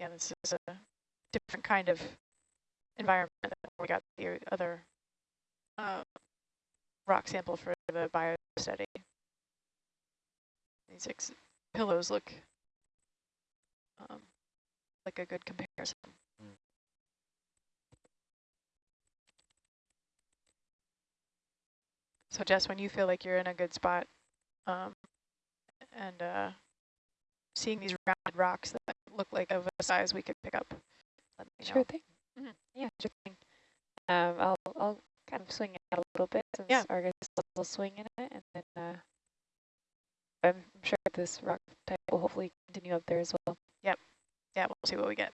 yeah, this is a different kind of environment than we got the other uh, rock sample for the bio study. These pillows look um, like a good comparison. So Jess, when you feel like you're in a good spot um, and uh, seeing these rounded rocks that look like of a size we could pick up, sure know. thing. Mm -hmm. Yeah, sure thing. Um, I'll, I'll kind of swing it out a little bit since yeah. Argus will swing in it, and then uh, I'm sure this rock type will hopefully continue up there as well. Yep. Yeah, we'll see what we get.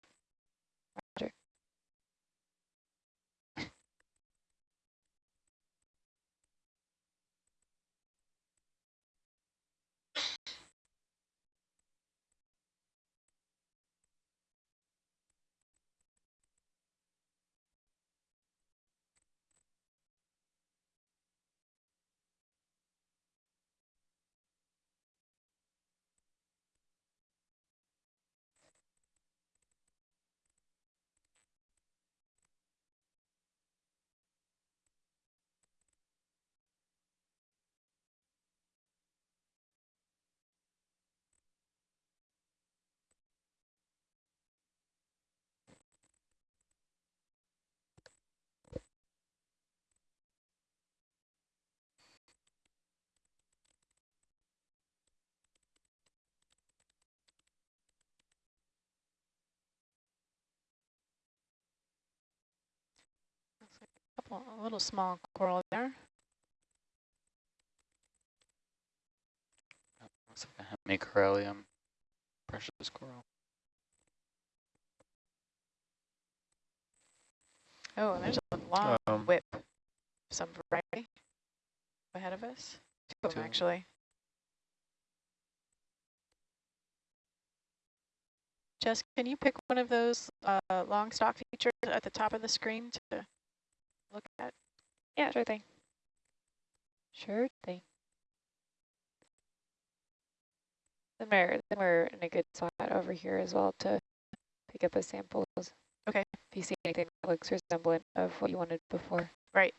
A little small coral there. Looks like a hemicorallium precious coral. Oh, and there's a long um, whip, some variety ahead of us. Two of them, actually. Jess, can you pick one of those uh, long stock features at the top of the screen to look at? Yeah, sure thing. Sure thing. Then we're, then we're in a good spot over here as well to pick up the samples. Okay. If you see anything that looks resemblant of what you wanted before. Right.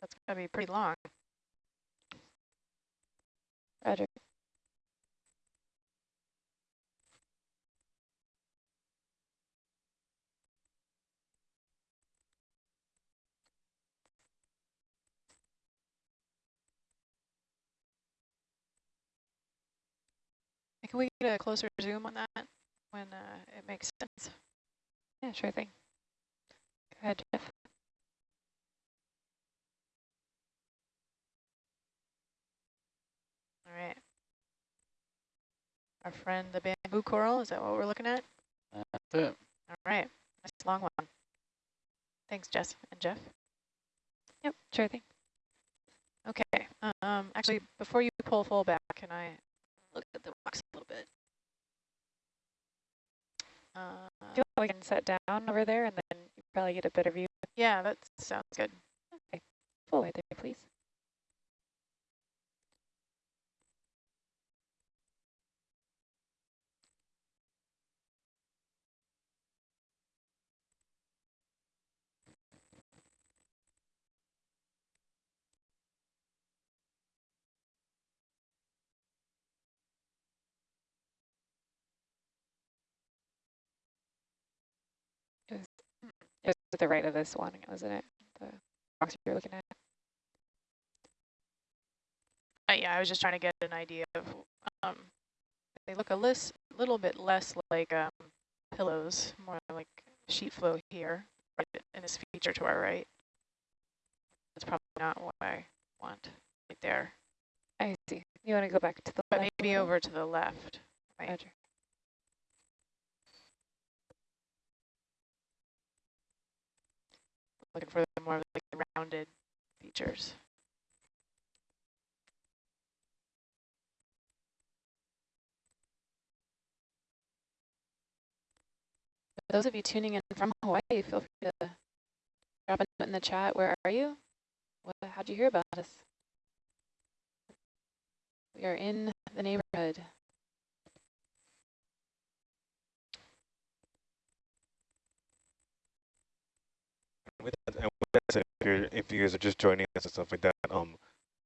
That's going to be pretty long. Roger. Can we get a closer zoom on that when uh, it makes sense? Yeah, sure thing. Go ahead, Jeff. Right. Our friend, the bamboo coral, is that what we're looking at? That's it. All right. Nice long one. Thanks, Jess and Jeff. Yep, sure thing. Okay. Um, actually, before you pull full back, can I look at the rocks a little bit? Uh, Do we can set down over there and then you probably get a better view? Yeah, that sounds good. Okay. Full way there, please. It was to the right of this one, wasn't it? The box you're looking at. Uh, yeah, I was just trying to get an idea of. Um, they look a list, little bit less like um, pillows, more like sheet flow here, right in this feature to our right. That's probably not what I want right there. I see. You want to go back to the but maybe over to the left. Right. Roger. Looking for the more like the rounded features. Those of you tuning in from Hawaii, feel free to Drop a note in the chat. Where are you? What, how'd you hear about us? We are in the neighborhood. With that, and with that said, if, you're, if you guys are just joining us and stuff like that, um,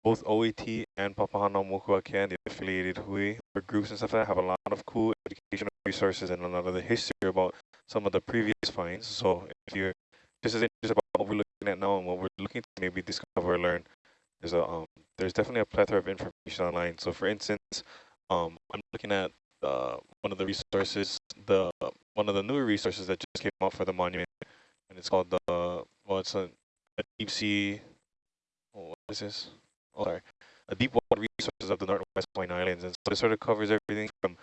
both OET and Papahānaumokuākea, the affiliated Hui or groups and stuff like that, have a lot of cool educational resources and a lot of the history about some of the previous finds. So if you're just as interested about what we're looking at now and what we're looking to maybe discover or learn, there's a um, there's definitely a plethora of information online. So for instance, um, I'm looking at uh, one of the resources, the one of the newer resources that just came out for the monument and it's called the well it's a, a deep sea oh, what is this? Oh sorry. A deep water resources of the northwest point islands and so it sort of covers everything from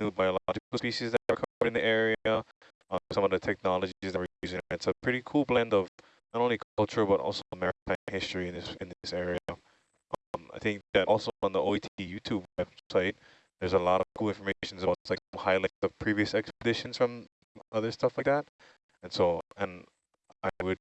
new biological species that are covered in the area uh, some of the technologies that we're using it's a pretty cool blend of not only culture but also maritime history in this in this area. Um, i think that also on the oet youtube website there's a lot of cool information about like highlights of previous expeditions from other stuff like that and so, and I would,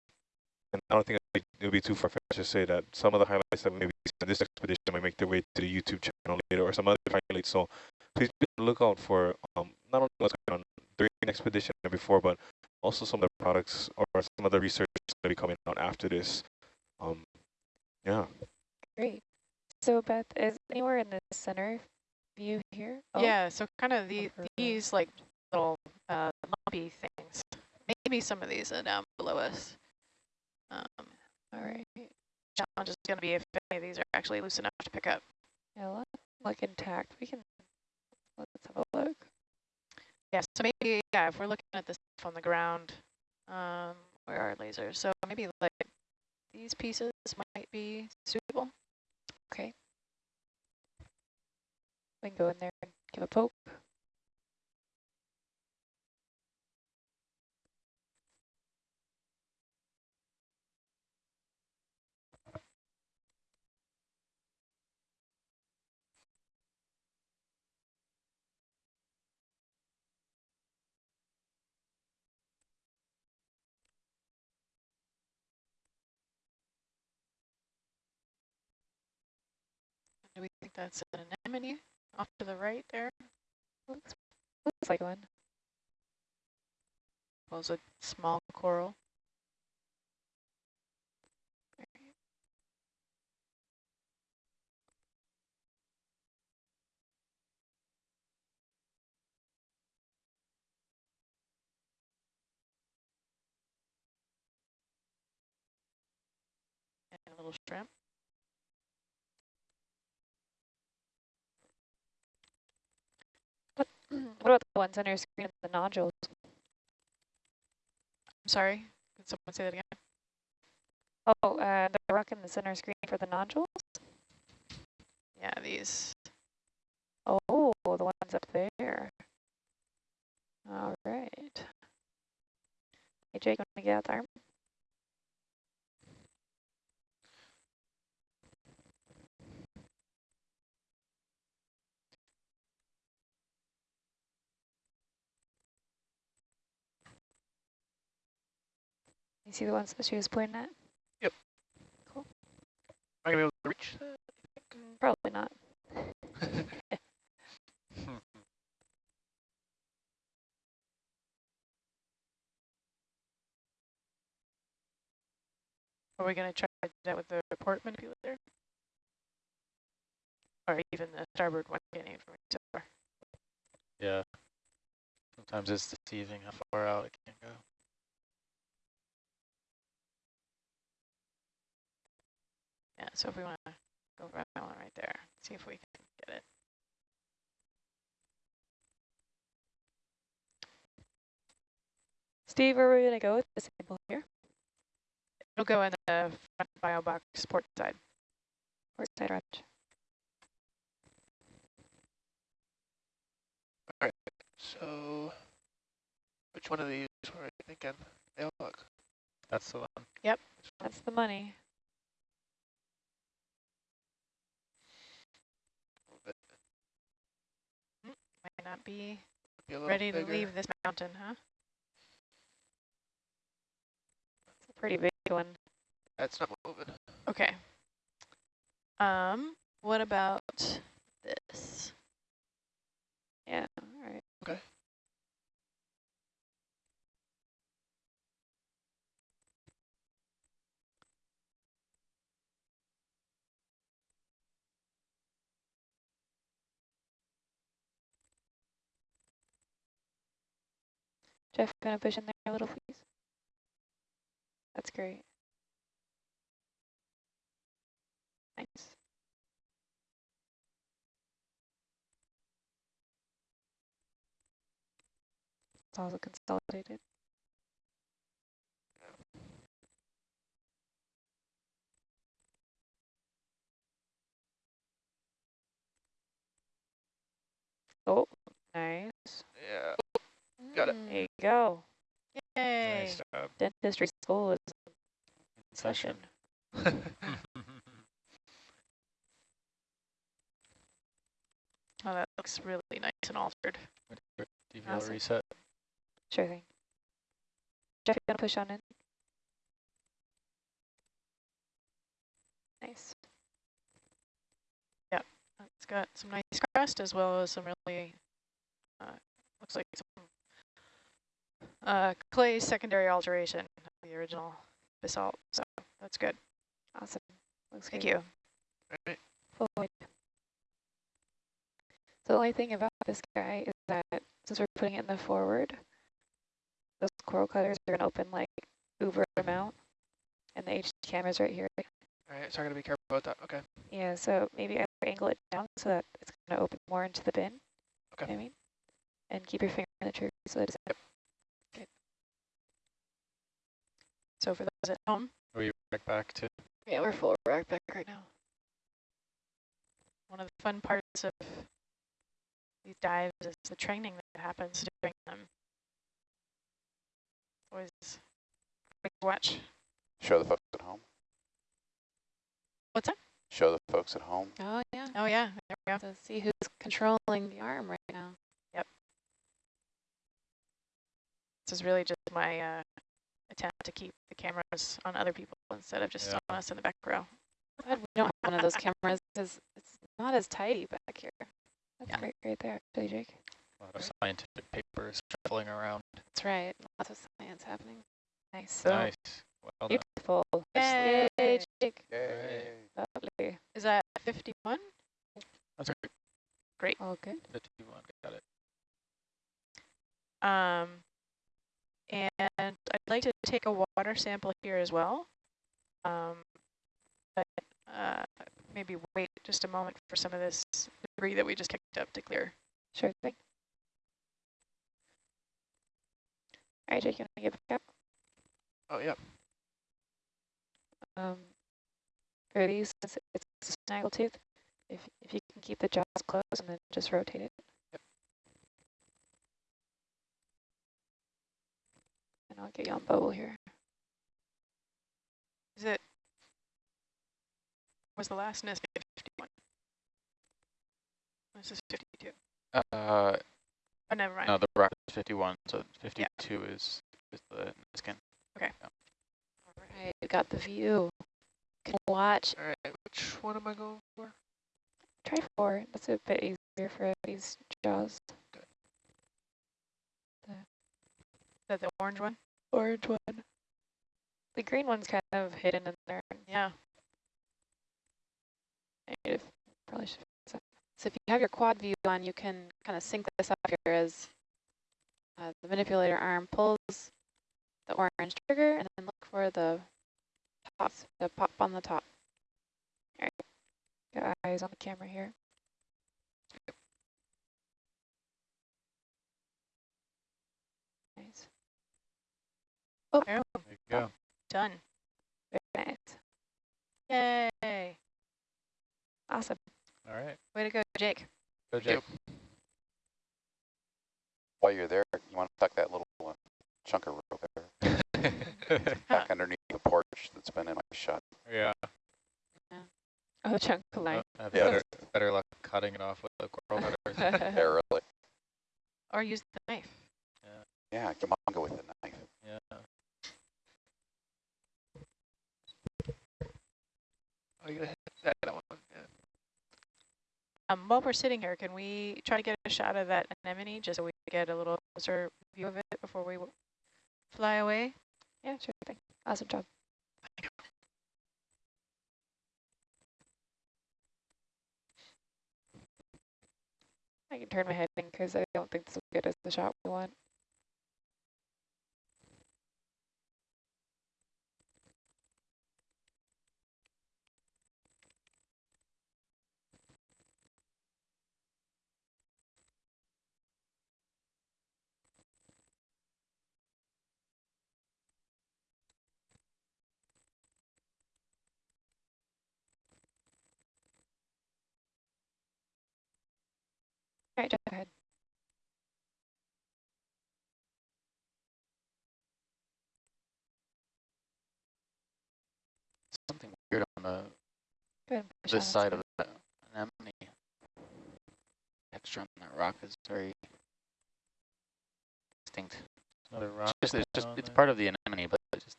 and I don't think it would be too far-fetched to say that some of the highlights that we maybe see in this expedition might make their way to the YouTube channel later or some other highlights. So please be on the lookout for um, not only what's going on during the expedition and before, but also some of the products or some of the research that will be coming out after this. Um, yeah. Great. So Beth, is anywhere in the center view here? Oh, Yeah, so kind of the, these like little uh, lumpy things. Maybe some of these are down below us. Um, All right. challenge is going to be if any of these are actually loose enough to pick up. Yeah, look intact. We can, let's have a look. Yeah, so maybe, yeah, if we're looking at this stuff on the ground, um, where are lasers? So maybe like these pieces might be suitable. Okay. We can go in there and give a poke. That's an anemone off to the right there? Looks, looks like one. Was a small coral? And a little shrimp. what about the ones on your screen, the nodules? I'm sorry, can someone say that again? Oh, uh, the rock in the center screen for the nodules? Yeah, these. Oh, the ones up there. All right. Hey, Jake, want to get out the arm? You see the ones that she was pointing at? Yep. Cool. Am I gonna be able to reach that? Probably not. Are we going to try that with the port manipulator? Or even the starboard one getting it from each other? Yeah. Sometimes it's deceiving how far out it can go. Yeah, so if we want to go for that one right there, see if we can get it. Steve, where are we going to go with the sample here? It'll go in the front bio box port side. Port side roger. So, which one of these were I thinking? They all look. That's the one. Yep, that's the money. Not be Be ready to leave this mountain, huh? It's a pretty big big one. That's not moving. Okay. Um, what about this? Yeah, all right. Okay. Jeff, gonna push in there a little, please? That's great. Nice. It's also consolidated. Oh, nice. Yeah. Got it. There you go. Yay. Nice job. Dentistry school is in Session. session. Oh, that looks really nice and altered. DVL Awesome. reset. Sure thing. Jeff, you gonna push on in? Nice. It's got some nice crust as well as some really, uh, looks like some uh, clay secondary alteration of the original basalt. So that's good. Awesome. Looks Thank good. you. Right. So the only thing about this guy is that since we're putting it in the forward, those coral cutters are going to open like uber amount, and the HD camera's right here. All right, so I gotta be careful about that. Okay. Yeah, so maybe either angle it down so that it's going to open more into the bin. Okay. You know what I mean? And keep your finger on the trigger so that it's So for those at home, Are you back back to? Yeah, we're full rack back right now. one of the fun parts of these dives is the training that happens during them. Always quick watch. Show the folks at home. What's that? Show the folks at home. Oh, yeah. Oh yeah, there we go. To see who's controlling the arm right now. Yep. This is really just my uh, attempt to keep the cameras on other people instead of just Yeah. on us in the back row. Glad we don't have one of those cameras because it's not as tidy back here. That's Yeah. great right there, actually, Jake. A lot of scientific papers shuffling around. That's right. Lots of science happening. Nice. nice. Well done. Beautiful. Yay. Yay, Jake. Yay. Lovely. Is that 51? That's right. Great. All good. 51. Got it. Um, and I'd like to take a water sample here as well. Um, but uh, maybe wait just a moment for some of this debris that we just kicked up to clear. Sure thing. All right, Jake, you want to get back Oh, yeah. Um, for these, it's a snaggle tooth, if, if you can keep the jaws closed and then just rotate it. And I'll get you on bubble here. Is it, was the last nest 51? This is 52. Uh, Oh, never mind. no, the rock is 51, so 52 is, is the skin. Okay. All right, you got the view. Can watch. All right, which one am I going for? Try four. That's a bit easier for these jaws. Is that the orange one? Orange one. The green one's kind of hidden in there. Yeah. Negative. Probably should. So if you have your quad view on, you can kind of sync this up here as uh, the manipulator arm pulls the orange trigger and then look for the tops, the pop on the top. Got eyes on the camera here. Nice. There, There you go. done. Very nice. Yay. Awesome. All right. Way to go, Jake. Go, Jake. While you're there, you want to tuck that little uh, chunk of rope there back underneath the porch that's been in my shot. yeah. Oh, the chunk of Uh, line. have Yeah. better, better luck cutting it off with the coral cutters. There, really. Or use the knife. Yeah, come on, go with the knife. yeah. Oh, you that one. Yeah. Um, while we're sitting here, can we try to get a shot of that anemone just so we get a little closer view of it before we fly away? Yeah, sure thing. Awesome job. I can turn my head in because I don't think this will get us the shot we want. Right, go ahead. Something weird on the Go ahead this side of the anemone. Texture on that rock is very distinct. Another rock. It's just, it's, just, it's part of the anemone, but just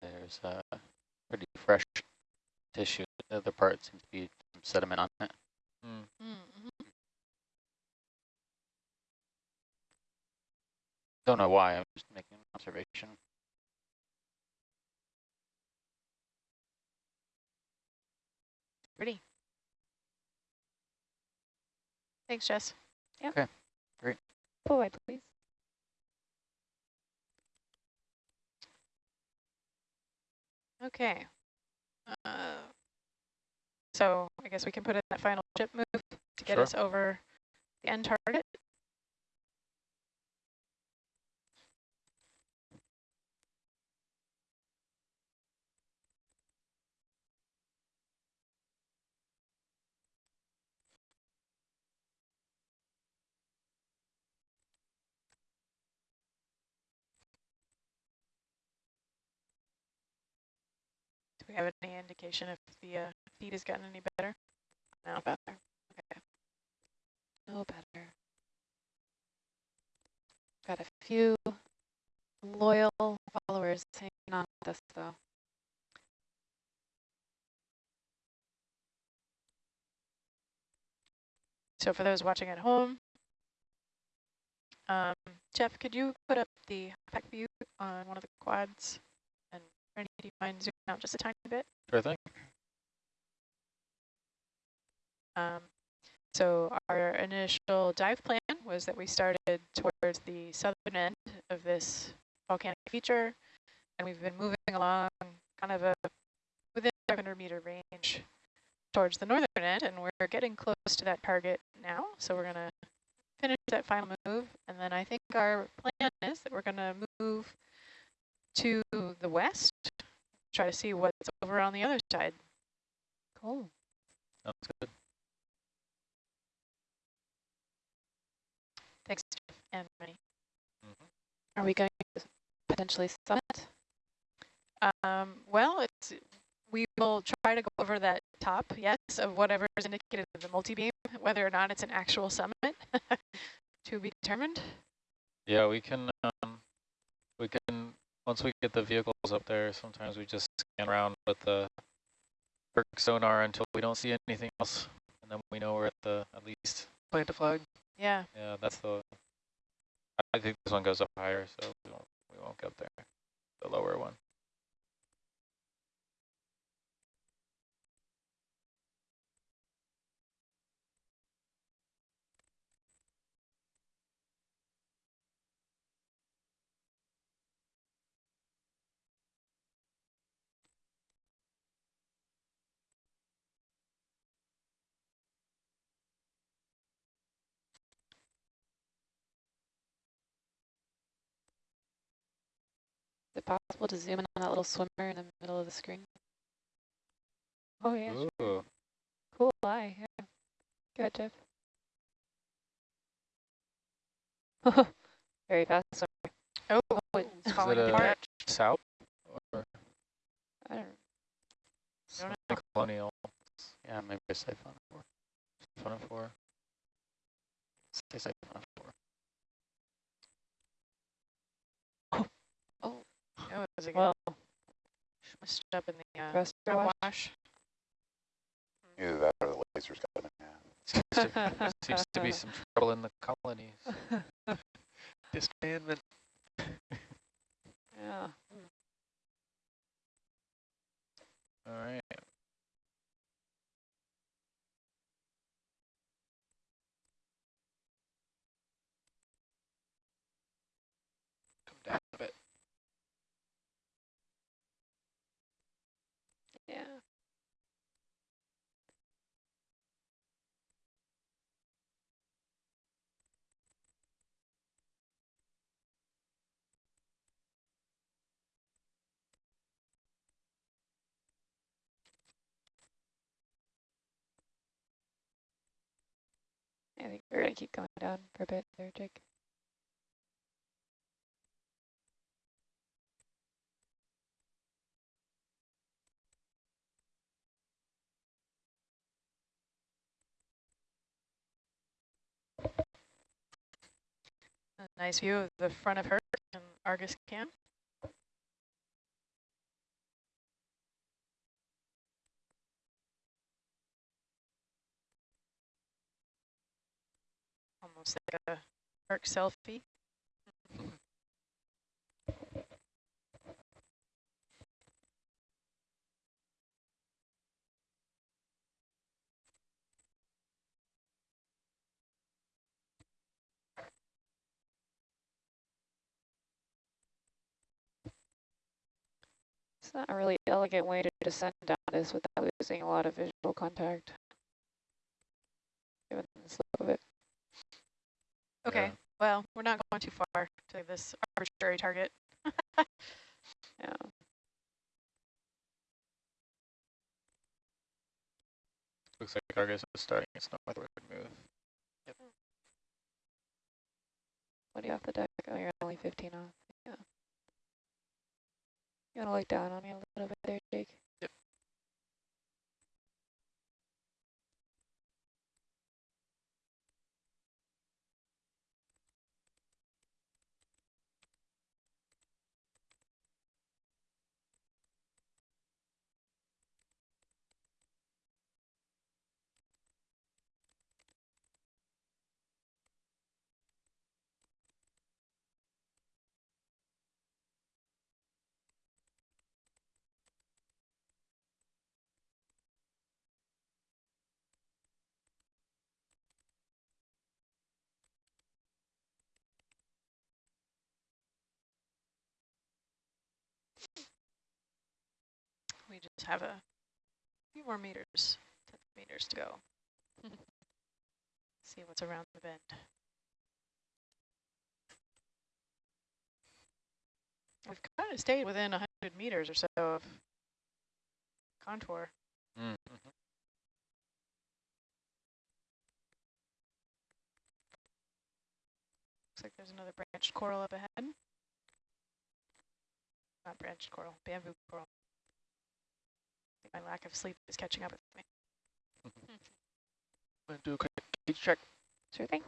there's uh, pretty fresh tissue. The other part seems to be some sediment on it. Don't know why. I'm just making an observation. Pretty. Thanks, Jess. Yeah. Okay. Great. Pull away, please. Okay. Uh, so I guess we can put in that final ship move to get Sure. us over the end target. We have any indication if the uh, feed has gotten any better? No. better. Okay. No better. Got a few loyal followers hanging on with us though. So for those watching at home, um, Jeff, could you put up the pack view on one of the quads? And you mind zooming out just a tiny bit? Sure thing. Um, so our initial dive plan was that we started towards the southern end of this volcanic feature, and we've been moving along kind of a within 500 meter range towards the northern end, and we're getting close to that target now. So we're gonna finish that final move, and then I think our plan is that we're gonna move to the west, try to see what's over on the other side. Cool. Sounds good. Thanks, Jeff and Rennie. Are we going to potentially summit? Um, well, it's we will try to go over that top, yes, of whatever is indicated in the multi-beam, whether or not it's an actual summit to be determined. Yeah, we can, um, we can, once we get the vehicles up there, sometimes we just scan around with the Berg sonar until we don't see anything else. And then we know we're at the, at least, Plant a flag. Yeah, yeah, that's the, I- I think this one goes up higher, so we won't, we won't get there, the lower one. it possible to zoom in on that little swimmer in the middle of the screen? Oh, yeah. Sure. Cool eye, yeah. Go ahead, Jeff. Very fast swimmer. Oh, oh, oh it's falling apart. South? Or? I don't know. Some don't colonial. Yeah, maybe a siphon 4. Siphon 4. Say siphon 4. That was a. Well, messed up in the uh, Thruster wash. Either that or the laser's got in There seems to be some trouble in the colonies. Disbandment. yeah. All right. Come down a bit. I think we're gonna keep going down for a bit there, Jake. A nice view of the front of her and Argus cam. Almost like a Herc selfie. It's not a really elegant way to descend down this without losing a lot of visual contact. Given the slope of it. Okay, Yeah. well, we're not going too far to this arbitrary target. Yeah. Looks like Argus is starting its northward move. What are you off the deck? Oh, you're only 15 off. Yeah. You want to look down on me a little bit there, Jake? We just have a few more meters, 10 meters to go. See what's around the bend. We've kind of stayed within 100 meters or so of contour. Mm -hmm. Looks like there's another branched coral up ahead. Not branched coral, bamboo coral. My lack of sleep is catching up with me. I'm going to do a quick gauge check. Sure thing.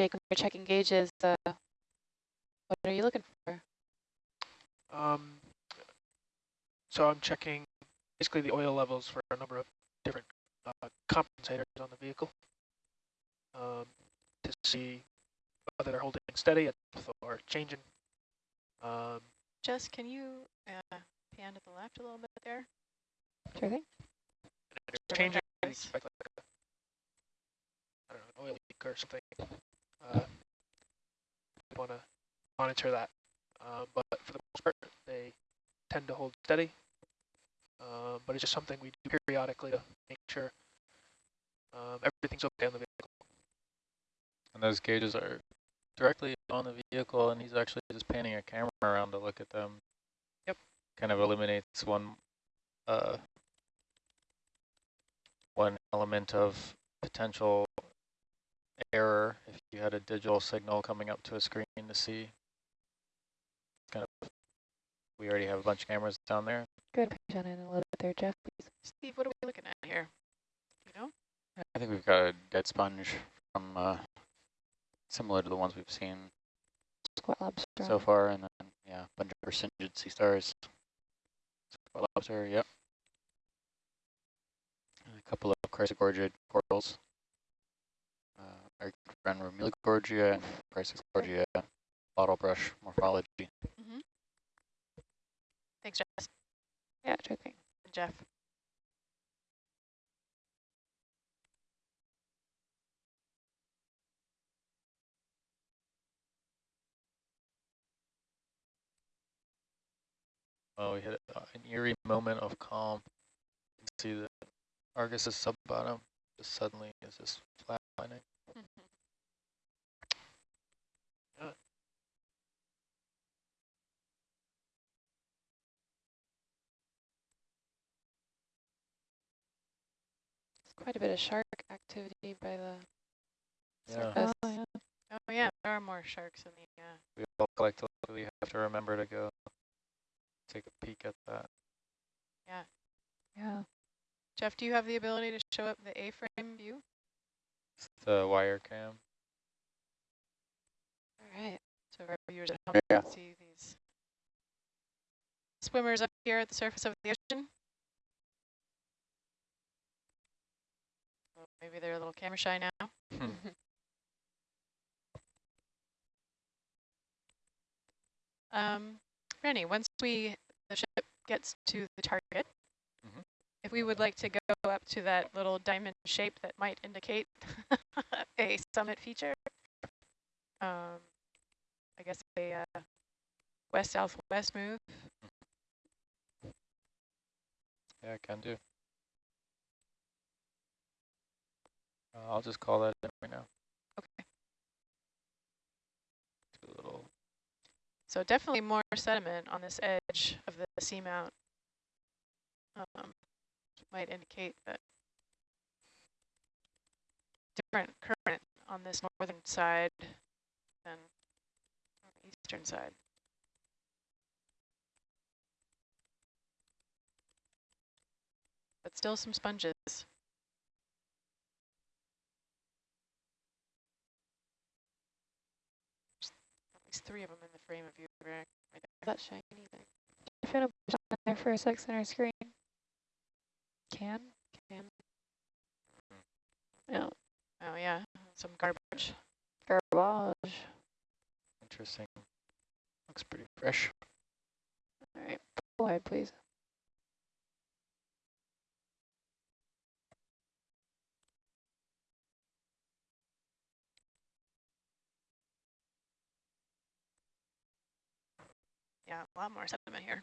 Jake, when you're checking gauges, uh, what are you looking for? Um, so I'm checking basically the oil levels for a number of different uh, compensators on the vehicle um, to see whether they're holding steady at or changing. Um, Jess, can you uh, pan to the left a little bit there? Sure thing. if Sure, they're changing, I like a, I don't know, an oil leak or something. Want to monitor that. Um, but for the most part, they tend to hold steady. Um, but it's just something we do periodically to make sure um, everything's okay on the vehicle. And those gauges are directly on the vehicle, and he's actually just panning a camera around to look at them. Yep. Kind of eliminates one uh, one element of potential error if you had a digital signal coming up to a screen to see. Kind of, we already have a bunch of cameras down there. Good. Push on in a little bit there, Jeff, please. Steve, what are we looking at here? You know? I think we've got a dead sponge from uh, similar to the ones we've seen Squat lobster. so far, and then yeah, a bunch of brisingid sea stars. Squat lobster, yep. And a couple of chrysogorgid corals. Our friend Romulogorgia and chrysogorgia bottle brush morphology. Mm-hmm. Thanks, Jess Yeah, sure thing. and Jeff. Oh, we hit uh, an eerie moment of calm. You can see that Argus's sub bottom just suddenly is just flatlining. It's quite a bit of shark activity by the Yeah. surface. Oh, yeah. Oh yeah, there are more sharks in the. Uh, We all collectively have to remember to go take a peek at that. Yeah. Yeah. Jeff, do you have the ability to show up the A-frame view? It's the wire cam. All right. So for our viewers at home, Yeah. can see these swimmers up here at the surface of the ocean. Oh, maybe they're a little camera shy now. Um, Rennie, once we the ship gets to the target, Mhm. if we would like to go up to that little diamond shape that might indicate a summit feature, um, I guess a uh, west southwest move. Yeah, I can do. Uh, I'll just call that right now. Okay. So definitely more sediment on this edge of the seamount. Um, might indicate that different current on this northern side than on the eastern side. But still some sponges. At least three of them in the frame of view. Right right there. That shiny thing. If it'll push on there for a sec center screen. Can? Can. No. Oh yeah, some garbage. Garbage. interesting. Looks pretty fresh. All right. Pull ahead, please. Yeah, a lot more sediment here.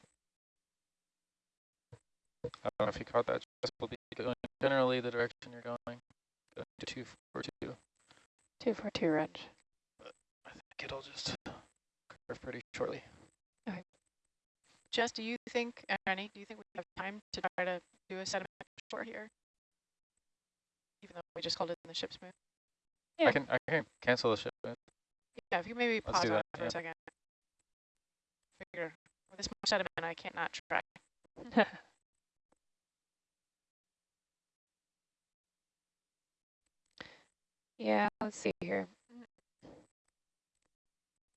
I don't know if you caught that. Just will be going generally the direction you're going. Going to two four two. Two for two wrench. I think it'll just curve pretty shortly. Jess, do you think, Rennie, do you think we have time to try to do a sediment short here? Even though we just called it in the ship's move? Yeah. I can I can cancel the shipment. Yeah, if you maybe Let's pause do on that, for yeah. a second. Figure, with this much sediment, I can't not track. yeah, let's see here.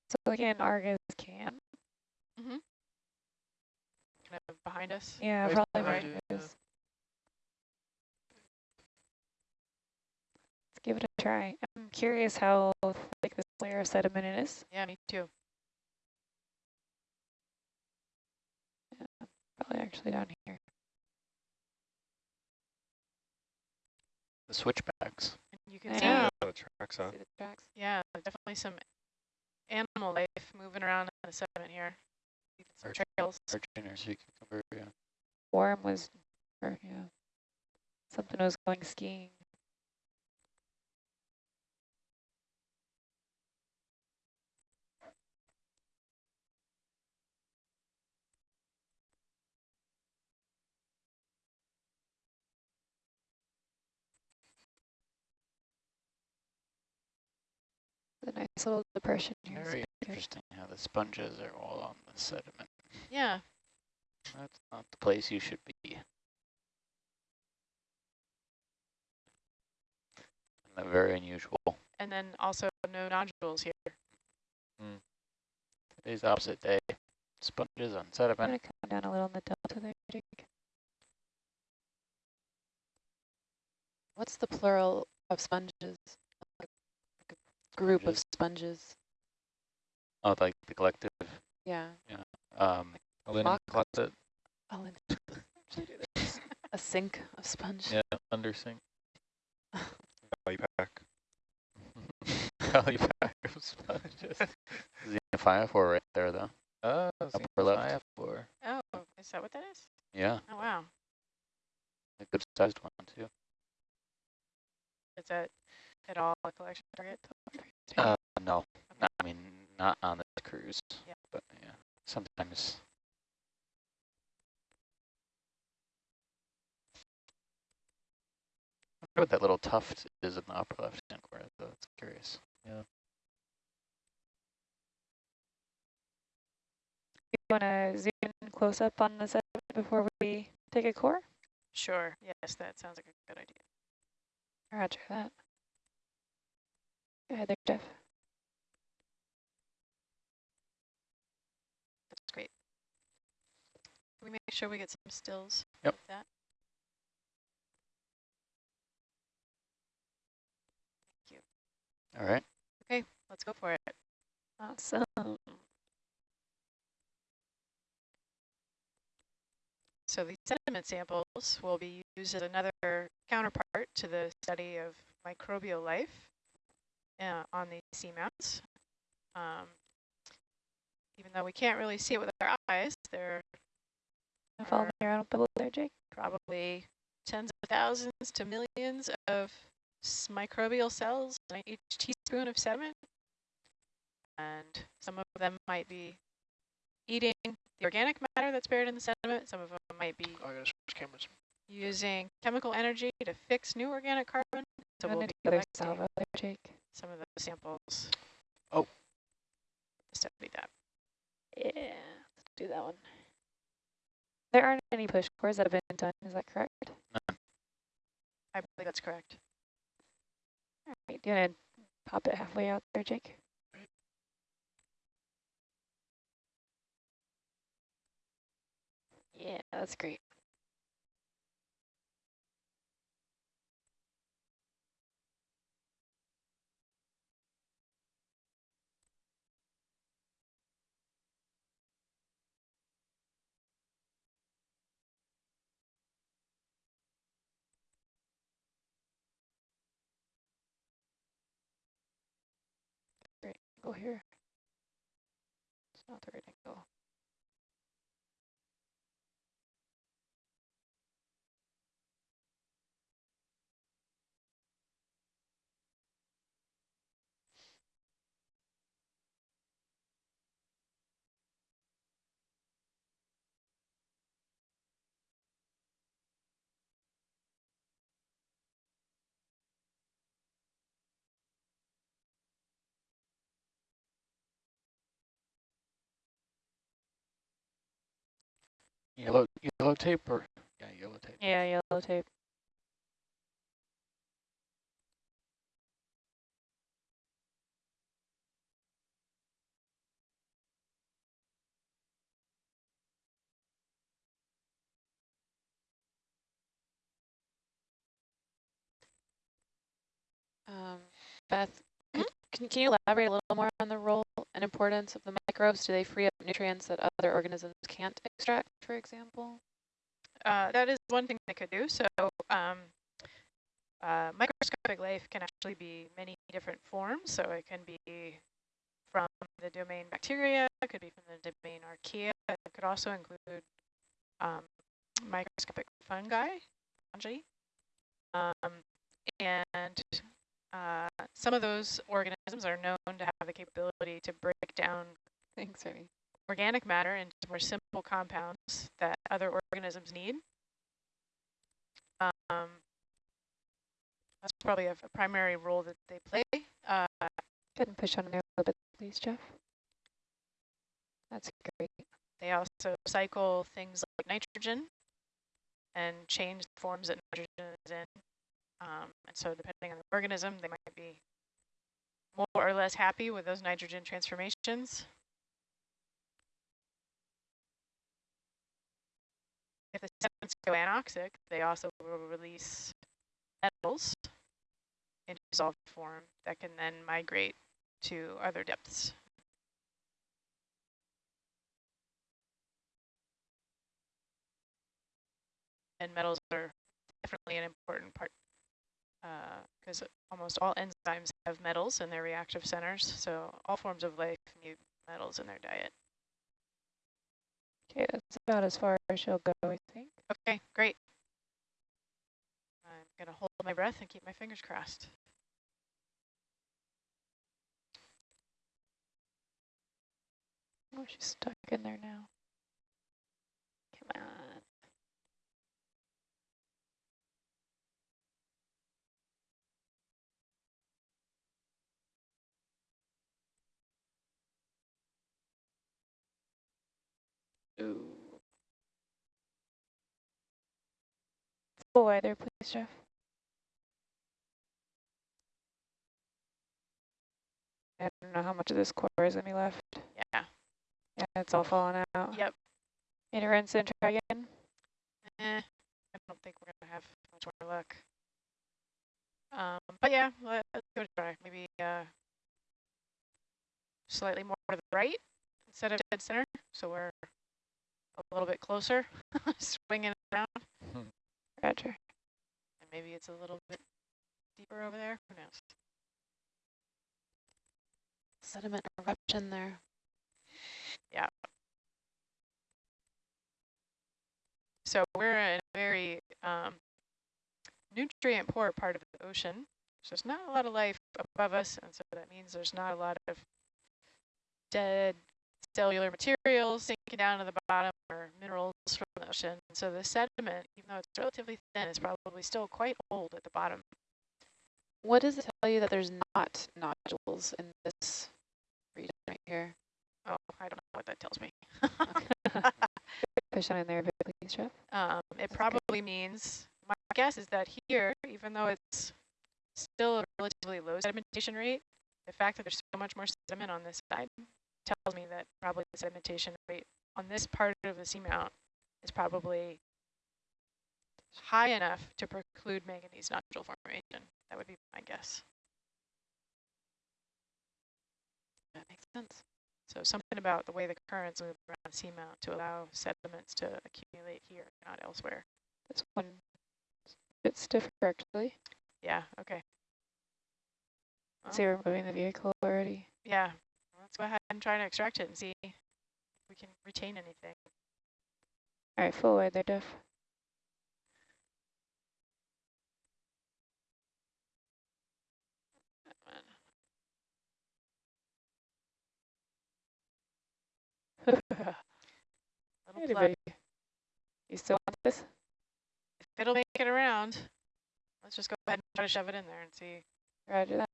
So again, Argus can. Kind of behind us. Yeah, Right probably behind right. you, yeah. Let's give it a try. I'm curious how thick this layer of sediment is. Yeah, me too. Probably actually down here. The switchbacks. And you can I see, know. the tracks, huh? See the tracks. yeah, definitely some animal life moving around in the sediment here. Even some Arch- trails. Argent or sea cucumber, yeah. Worm was, or yeah, something was going skiing. This little depression here. is Very interesting how the sponges are all on the sediment. Yeah, That's not the place you should be. And they're very unusual. and then also no nodules here. Mm. Today's opposite day. Sponges on I'm sediment. gonna come down a little in the delta there, Jake. What's the plural of sponges? Like a group of sponges. Oh, like the collective. Yeah. Um, Linen Mock- closet, I'll in- a sink of sponge. yeah, under sink. Value pack. Valley pack of sponges. xenophyophore right there, though. Oh, Upper left. for. Oh, is that what that is? Yeah, Oh, wow. a good sized one, too. Is that at all a collection target? Uh, no, not, I mean, not on this cruise. Yeah. But yeah, sometimes. I wonder what that little tuft is in the upper left hand corner, though. That's curious. Yeah. You wanna zoom in close up on the sediment before we take a core? Sure. Yes, that sounds like a good idea. Roger that. Go ahead there, Jeff. That's great. Can we make sure we get some stills Yep. of that? Thank you. All right. Okay, let's go for it. Awesome. So these sediment samples will be used as another counterpart to the study of microbial life uh, on these seamounts. Um, even though we can't really see it with our eyes, there Follow are me around a bubble there, Jake. probably tens of thousands to millions of microbial cells in each teaspoon of sediment. And some of them might be eating the organic matter that's buried in the sediment. Some of them might be Oh, I switch cameras. using chemical energy to fix new organic carbon. So I'm we'll gonna be do the other collecting salvo there, Jake. Some of the samples. Oh. to Study that. Yeah, let's do that one. There aren't any push cores that have been done, is that correct? I believe that's correct. All right, do you wanna pop it halfway out there, Jake? Yeah, that's great. Great, go here. It's not the right angle. Yellow, yellow tape or yeah, yellow tape. Yeah, yellow tape. Um, Beth, can, can you elaborate a little more on the role and importance of the microbes? Do they free up nutrients that other organisms can't extract, for example? Uh, that is one thing they could do. So um, uh, microscopic life can actually be many different forms. So it can be from the domain bacteria, it could be from the domain archaea. It could also include um, microscopic fungi, fungi. Um, and uh, some of those organisms are known to have the capability to break down Thanks, organic matter into more simple compounds that other organisms need. Um, that's probably a, a primary role that they play. Uh, Go ahead and push on there a little bit, please, Jeff? That's great. They also cycle things like nitrogen and change the forms that nitrogen is in. Um, and so depending on the organism, they might be more or less happy with those nitrogen transformations. If the sediments go anoxic, they also will release metals in dissolved form that can then migrate to other depths. And metals are definitely an important part Uh, because almost all enzymes have metals in their reactive centers. So all forms of life need metals in their diet. Okay, that's about as far as she'll go, I think. Okay, great. I'm going to hold my breath and keep my fingers crossed. Oh, she's stuck in there now. Come on. Ooh. Full weather, please, Jeff. I don't know how much of this core is going to be left. Yeah. Yeah, it's all falling out. Yep. Need to rinse and try again. Eh, I don't think we're going to have much more luck. Um, but yeah, let's go try. Maybe uh, slightly more to the right instead of dead center. So we're a little bit closer, swinging around. Roger. And maybe it's a little bit deeper over there. Who knows? Sediment eruption there. Yeah. So we're in a very um, nutrient poor part of the ocean. So there's not a lot of life above us, and so that means there's not a lot of dead cellular materials sinking down to the bottom or minerals from the ocean. So the sediment, even though it's relatively thin, is probably still quite old at the bottom. What does it tell you that there's not nodules in this region right here? Oh, I don't know what that tells me. Push on in there a bit, please, Jeff. Um, it That's probably means, my guess is that here, even though it's still a relatively low sedimentation rate, the fact that there's so much more sediment on this side tells me that probably the sedimentation rate on this part of the seamount is probably high enough to preclude manganese nodule formation. That would be my guess. That makes sense. So something about the way the currents move around the seamount to allow sediments to accumulate here, not elsewhere. This one bit stiffer, actually. Yeah, okay. Well, See, we're moving the vehicle already. Yeah, let's go ahead and try to extract it and see if we can retain anything. All right, full wide there, Jeff. Little Hey, plug. buddy. You still want this? If it'll make it around, let's just go ahead and try to shove it in there and see. Roger that.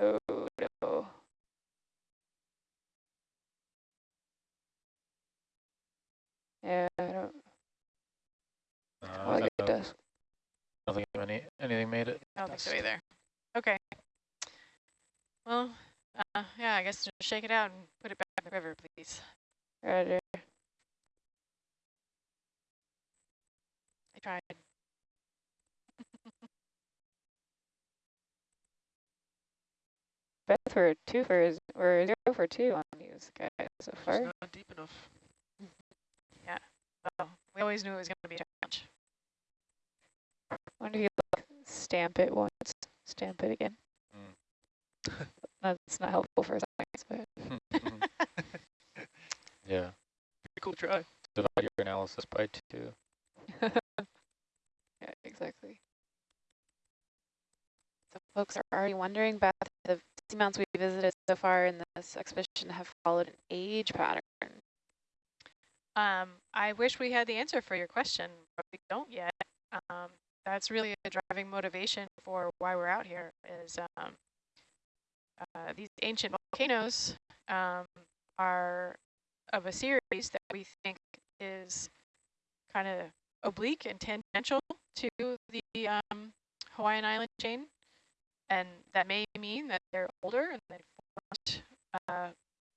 Oh, no. Yeah, I don't, Uh, I like it I does. don't think any anything made it. I don't think so Dust. either. Okay. Well, uh, yeah, I guess just shake it out and put it back in the river, please. Roger. I tried. Beth for two for is or zero for two on these guys so far. It's far. not deep enough. Well, we always knew it was going to be a challenge. wonder if you like stamp it once, stamp it again. Mm. That's not helpful for science, but yeah. Pretty cool try. Divide your analysis by two. yeah, exactly. So folks are already wondering about the seamounts we visited so far in this expedition have followed an age pattern. Um, I wish we had the answer for your question, but we don't yet. Um, that's really a driving motivation for why we're out here is um, uh, these ancient volcanoes um, are of a series that we think is kind of oblique and tangential to the um, Hawaiian island chain. And that may mean that they're older and they formed uh,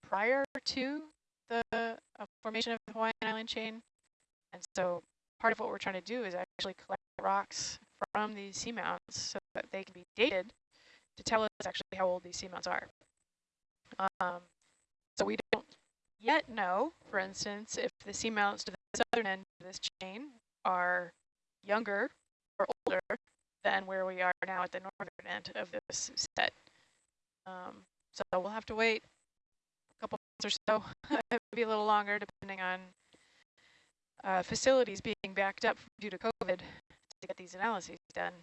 prior to the uh, formation of the Hawaiian island chain. And so part of what we're trying to do is actually collect rocks from these seamounts so that they can be dated to tell us actually how old these seamounts are. Um, so we don't yet know, for instance, if the seamounts to the southern end of this chain are younger or older than where we are now at the northern end of this set. Um, so we'll have to wait or so, maybe a little longer, depending on uh, facilities being backed up due to COVID to get these analyses done.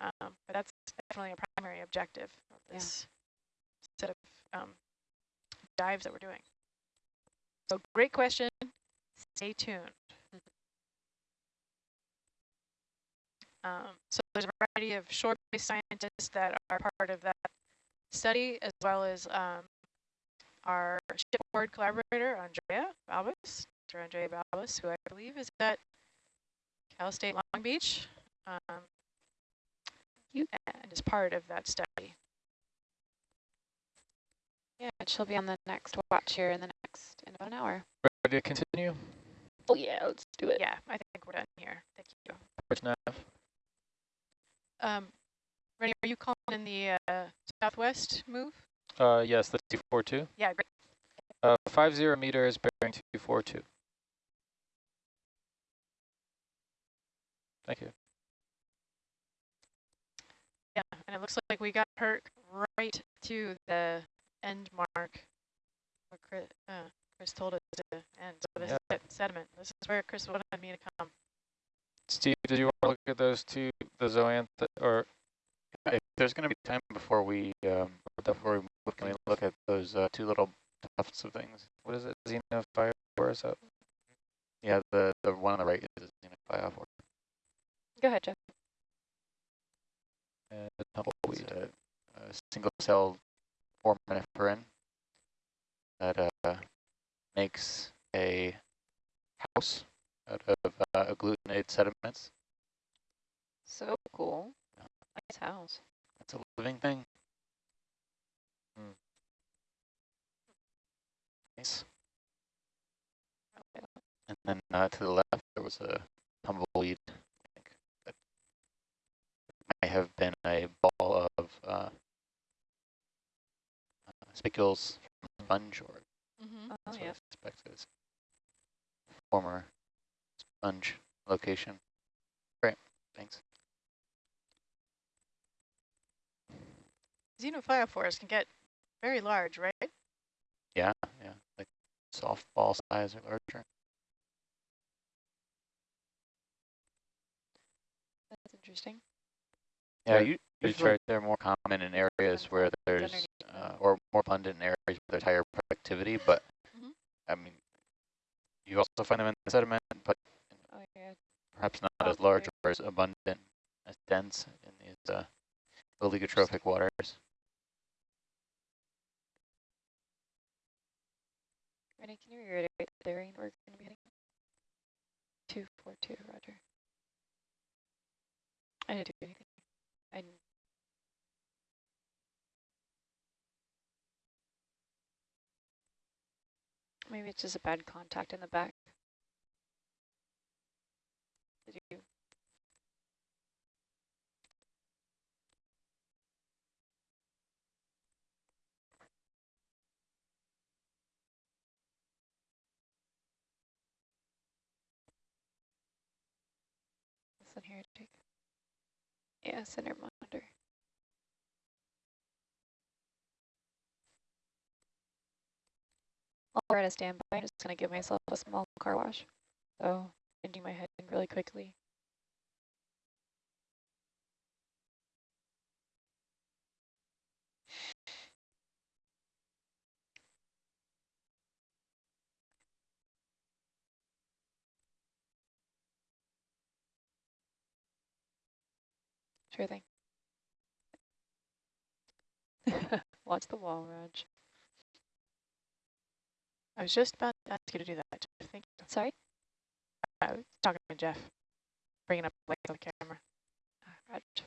Um, but that's definitely a primary objective of this yeah. set of um, dives that we're doing. So great question. Stay tuned. Um, so there's a variety of shore-based scientists that are part of that study, as well as um, our shipboard collaborator, Andrea Balbas, Dr. Andrea Balbas, who I believe is at Cal State Long Beach, um, and is part of that study. Yeah, she'll be on the next watch here in the next, in about an hour. Ready to continue? Oh yeah, let's do it. Yeah, I think we're done here. Thank you. Which nav? Um, Rennie, are you calling in the uh, southwest move? Uh, yes, the 242. Yeah, great. Uh, 50 meters bearing 242. Thank you. Yeah, and it looks like we got hurt right to the end mark where Chris, uh, Chris told us to end. So this yeah. is sediment. This is where Chris wanted me to come. Steve, did you want to look at those two, the zoanth, or if there's going to be time before we um, before we can we look at those uh, two little tufts of things? What is it? Xenophyophora? Is that? Yeah, the the one on the right is Xenophyophora. Go ahead, Jeff. And the tumbleweed, a, a single cell foraminiferan that uh, makes a house out of uh, agglutinated sediments. So cool. Nice house. That's a living thing. Hmm. Nice. And then uh, to the left, there was a tumbleweed. I think that might have been a ball of uh, uh, spicules from sponge, or mm -hmm. oh, yeah. expected former sponge location. Great, thanks. Xenophyophores can get very large, right? Yeah, yeah, like softball size or larger. That's interesting. Yeah, you, usually they're more common in areas where there's, uh, or more abundant in areas where there's higher productivity, but mm -hmm. I mean, you also find them in the sediment, but oh, yeah. perhaps not oh, as large or as abundant, as dense in these uh, oligotrophic waters. Rennie, can you reiterate the bearing we're going to be heading? 242, roger. I didn't do anything. I Maybe it's just a bad contact in the back. Did you? Listen here, Yeah, center monitor. While we're at a standby, I'm just going to give myself a small car wash. So, ending my head really quickly. Sure thing. Watch the wall, Raj. I was just about to ask you to do that. Jeff. Thank you. Sorry? I was talking to Jeff, bringing up the the camera. Ah, Raj.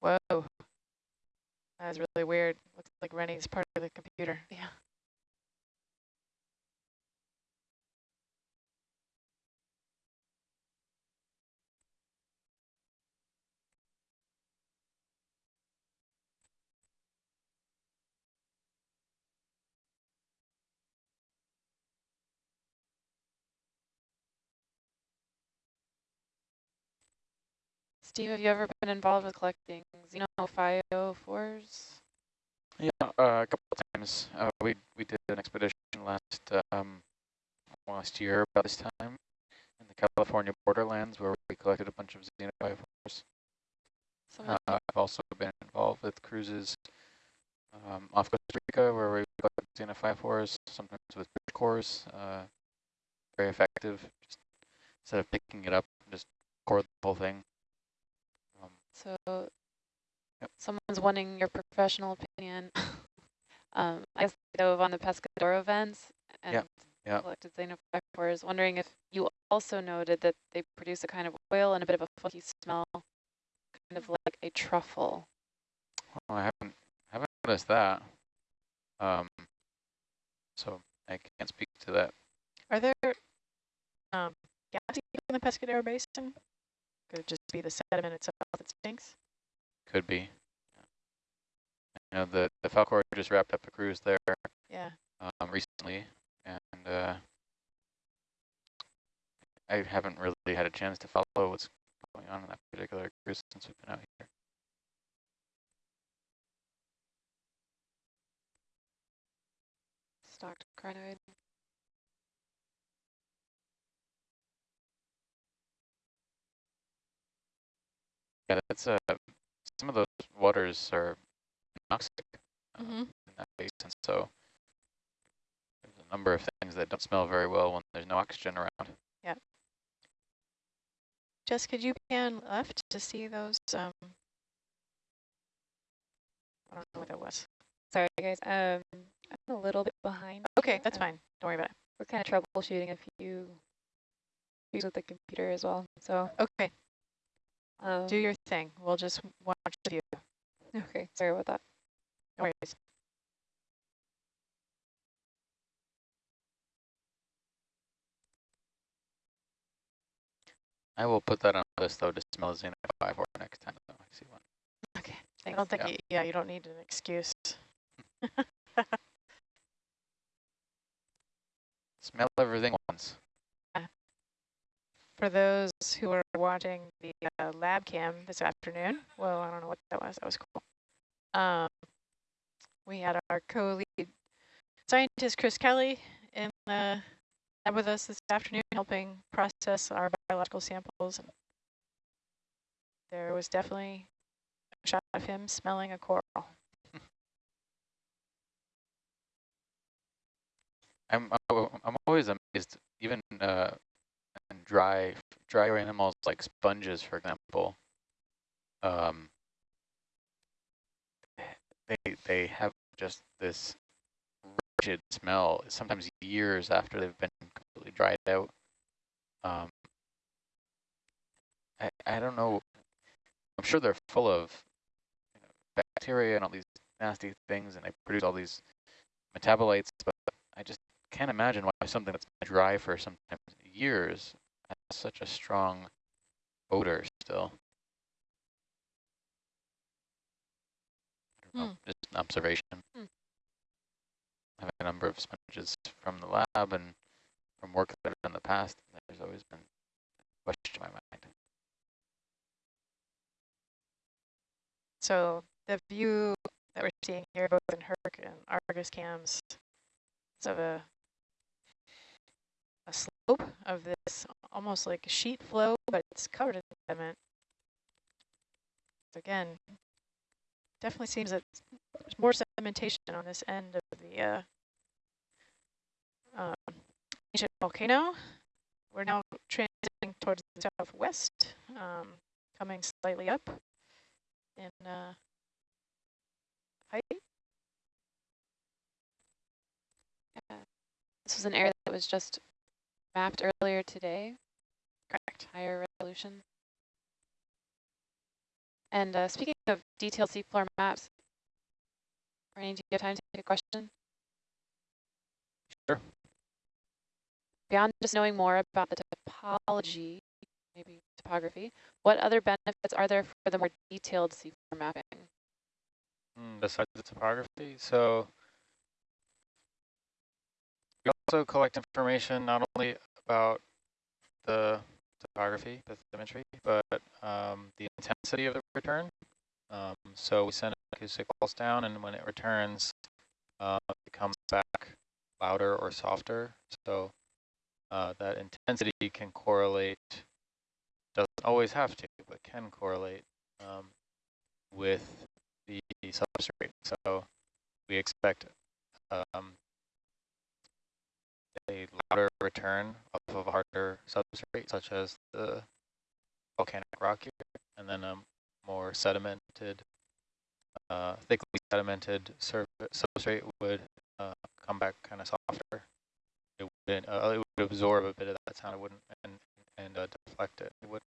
Whoa. That was really weird. Looks like Rennie's part of the computer. Yeah. Steve, have you ever been involved with collecting xenophyophores? Yeah, uh, a couple of times. Uh, we we did an expedition last um, last year about this time in the California borderlands where we collected a bunch of xenophyophores. Someone Uh, I've also been involved with cruises um, off Costa Rica where we collect xenophyophores, sometimes with fish cores. Uh, very effective. Just instead of picking it up, just core the whole thing. So Yep. someone's wanting your professional opinion. um, I guess they dove on the Pescadero vents and Yep, yep. collected xenophyophores, wondering if you also noted that they produce a kind of oil and a bit of a funky smell, kind of like a truffle. well, I haven't haven't noticed that. Um, so I can't speak to that. Are there um, gaps in the Pescadero Basin? Could it just be the sediment itself that stinks? Could be. You know, the, the Falkor just wrapped up a cruise there Yeah. um, recently, and uh, I haven't really had a chance to follow what's going on in that particular cruise since we've been out here. Stalked crinoid. Yeah, that's uh, some of those waters are toxic uh, Mm-hmm. in that basin, so there's a number of things that don't smell very well when there's no oxygen around. Yeah. Jess, could you pan left to see those? Um, I don't know what that was. Sorry, guys. Um, I'm a little bit behind. Okay, that's Uh, fine. Don't worry about it. We're kind of troubleshooting a few issues with the computer as well. So, Okay, um, do your thing. We'll just watch you. okay. Sorry about that. No worries. I will put that on the list though to smell Xenophyophore next time though I see one. Okay. I don't think, Yeah. you, yeah, you don't need an excuse. Smell everything once. For those who are watching the uh, lab cam this afternoon, well, I don't know what that was. That was cool. Um, we had our co-lead scientist, Chris Kelley, in the lab with us this afternoon, helping process our biological samples. There was definitely a shot of him smelling a coral. I'm I'm always amazed, even uh, dry dry animals like sponges, for example. Um, they they have just this rigid smell. Sometimes years after they've been completely dried out. Um, I I don't know. I'm sure they're full of you know, bacteria and all these nasty things, and they produce all these metabolites, but I just can't imagine why something that's been dry for sometimes years such a strong odor still. Hmm. just an observation. Hmm. I have a number of sponges from the lab and from work that I've done in the past. There's always been a question in my mind. So the view that we're seeing here, both in Herc and Argus cams, is of a of this almost like a sheet flow, but it's covered in sediment. Again, definitely seems that there's more sedimentation on this end of the uh, um, ancient volcano. We're now transiting towards the southwest, um, coming slightly up in uh, height. Yeah. This was an area that was just mapped earlier today. Correct. Higher resolution. And uh, speaking of detailed seafloor maps, Randy, do you have time to take a question? Sure. Beyond just knowing more about the topology, maybe topography, what other benefits are there for the more detailed seafloor mapping? Mm, besides the topography, so also collect information not only about the topography, bathymetry, but um, the intensity of the return. Um, so we send acoustic pulse down, and when it returns, uh, it comes back louder or softer. So uh, that intensity can correlate, doesn't always have to, but can correlate um, with the substrate. So we expect um, a louder return off of a harder substrate, such as the volcanic rock here, and then a more sedimented, uh, thickly sedimented substrate would uh, come back kind of softer. It would uh, it would absorb a bit of that sound. It wouldn't and and uh, deflect it. It wouldn't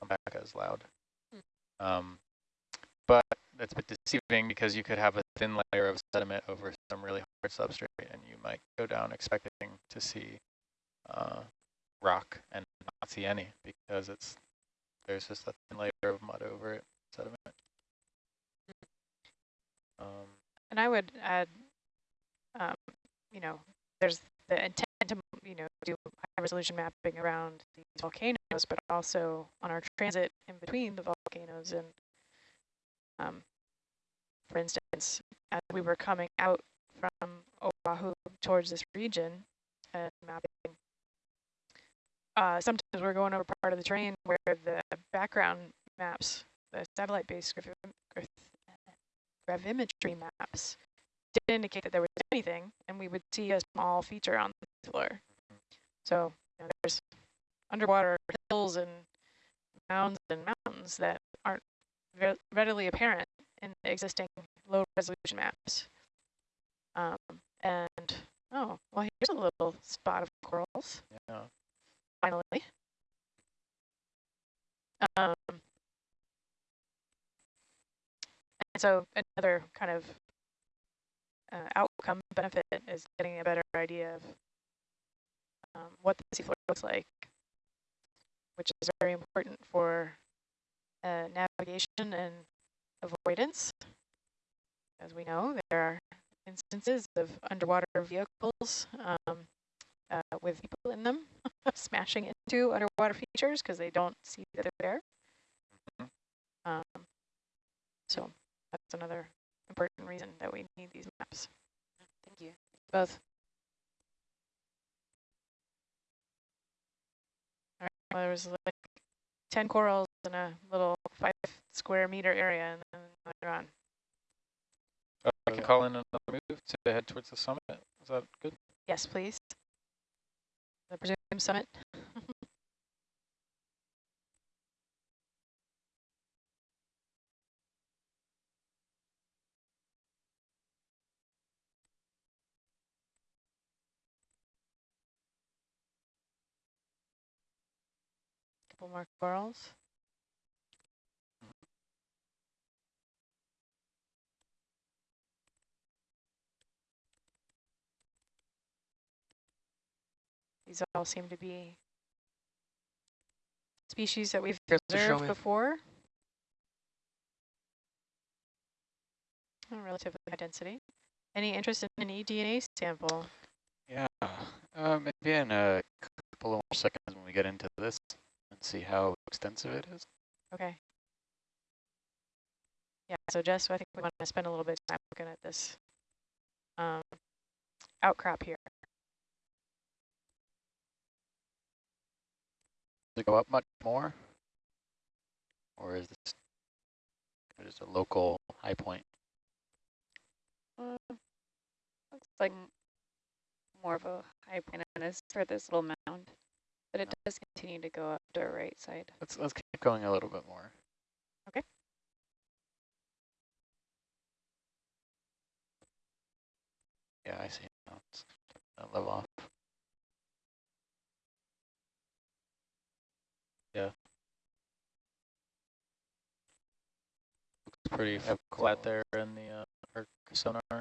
come back as loud. Hmm. Um, but that's a bit deceiving because you could have a thin layer of sediment over some really hard substrate and you might go down expecting to see uh, rock and not see any because it's there's just a thin layer of mud over it, sediment. Um, and I would add, um, you know, there's the intent to, you know, do high resolution mapping around these volcanoes, but also on our transit in between the volcanoes and um, for instance, as we were coming out from Oahu towards this region and mapping, uh, sometimes we're going over part of the terrain where the background maps, the satellite-based gravimetry maps, did indicate that there was anything, and we would see a small feature on the floor. So you know, there's underwater hills and mounds and mountains that aren't readily apparent in existing low resolution maps. And, oh, well, here's a little spot of corals. Yeah. Finally. Um, and so another kind of uh, outcome benefit is getting a better idea of um, what the seafloor looks like, which is very important for uh, navigation and avoidance. As we know, there are instances of underwater vehicles um, uh, with people in them smashing into underwater features because they don't see that they're there. Mm-hmm. Um, so that's another important reason that we need these maps. Thank you. Both. All right, well, there was like 10 corals in a little five square meter area and then they're on. I can call in another move to head towards the summit. Is that good? Yes, please. The presumed summit. Couple more corals. These all seem to be species that we've observed before. Relatively high density. Any interest in an eDNA sample? Yeah, uh, maybe in a couple more seconds when we get into this and see how extensive it is. Okay. Yeah, so Jess, I think we want to spend a little bit of time looking at this um, outcrop here. It go up much more? Or is this just a local high point? Uh, looks like more of a high point on this for this little mound, but it does continue to go up to our right side. Let's let's keep going a little bit more. Okay. Yeah, I see. It's uh, level off. Looks pretty Yeah, flat cool. there in the uh, Herc sonar. Yeah.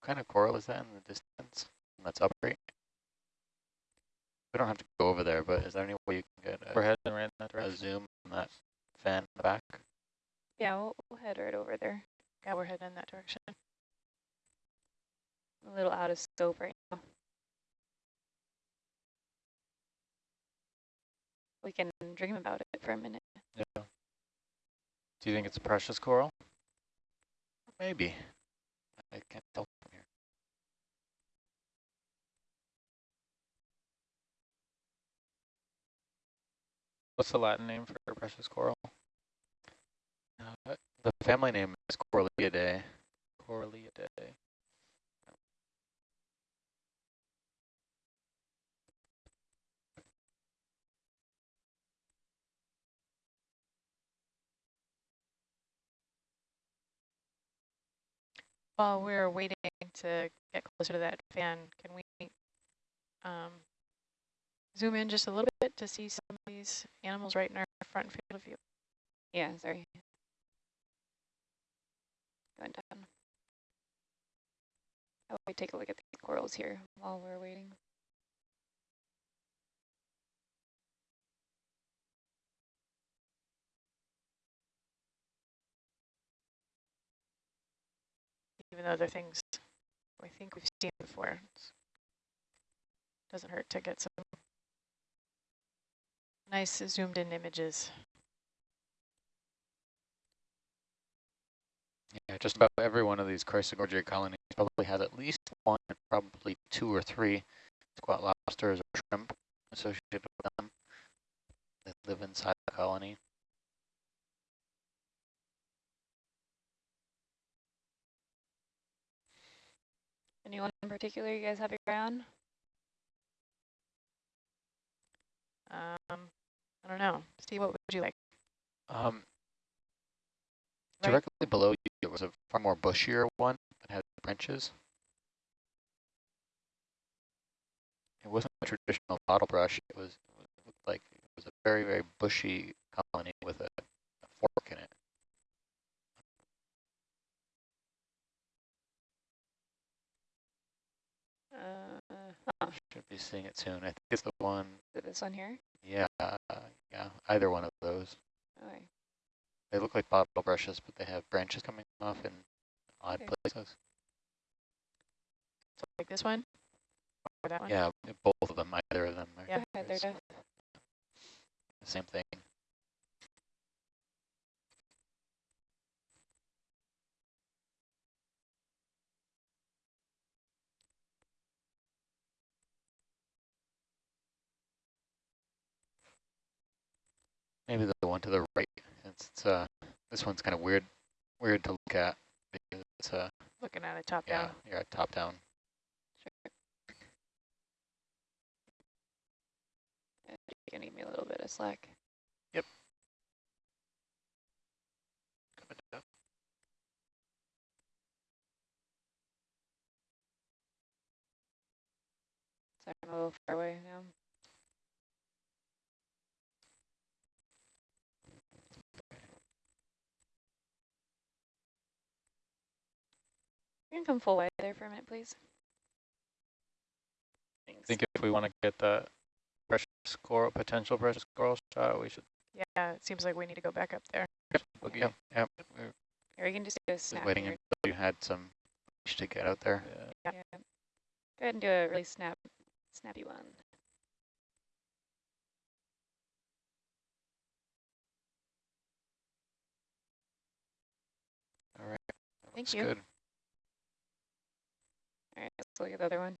What kind of coral is that in the distance? That's up right. We don't have to go over there, but is there any way you can get We're a, heading right in that a zoom on that fan in the back? Yeah, we'll, we'll head right over there. Yeah, we're heading in that direction. A little out of scope right now. We can dream about it for a minute. Yeah. Do you think it's a precious coral? Maybe. I can't tell from here. What's the Latin name for precious coral? Uh, the family name is Coralliidae. Coralliidae. While we're waiting to get closer to that fan, can we um, zoom in just a little bit to see some of these animals right in our front field of view? Yeah, sorry. Going down. We take a look at the corals here while we're waiting? Even though they're things I think we've seen before. It's, doesn't hurt to get some nice zoomed in images. Yeah, just about every one of these Chrysogorgia colonies probably has at least one, probably two or three squat lobsters or shrimp associated with them that live inside the colony. Anyone in particular you guys have your eye on? Um, I don't know. Steve, what would you like? Um, Right. Directly below you, there was a far more bushier one that had branches. It wasn't a traditional bottle brush. It was it looked like it was a very, very bushy colony with a, a fork in it. Uh, oh, Should be seeing it soon. I think it's the one. is it this one here? Yeah, yeah, either one of those. Okay. They look like bottle brushes, but they have branches coming off in odd Okay. places. So like this one or that one? Yeah, both of them, either of them. Are, Yeah. Go ahead there, it's Jeff. the same thing. Maybe the one to the right. It's, it's uh, this one's kind of weird, weird to look at because it's uh, Looking at it top yeah, down. you're at top down. Yeah, You're gonna give me a little bit of slack. Yep. Coming. Sorry, I'm a little far away now. You can come full wide there for a minute, please. I think if we want to get that precious coral, potential precious coral shot, we should Yeah, it seems like we need to go back up there. boogie. Yep, yep. We're can just do a just snap waiting here. until you had some to get out there. Yeah. Yeah. Go ahead and do a really snap, snappy one. All right. Thank you. Good. All right, let's look at the other one.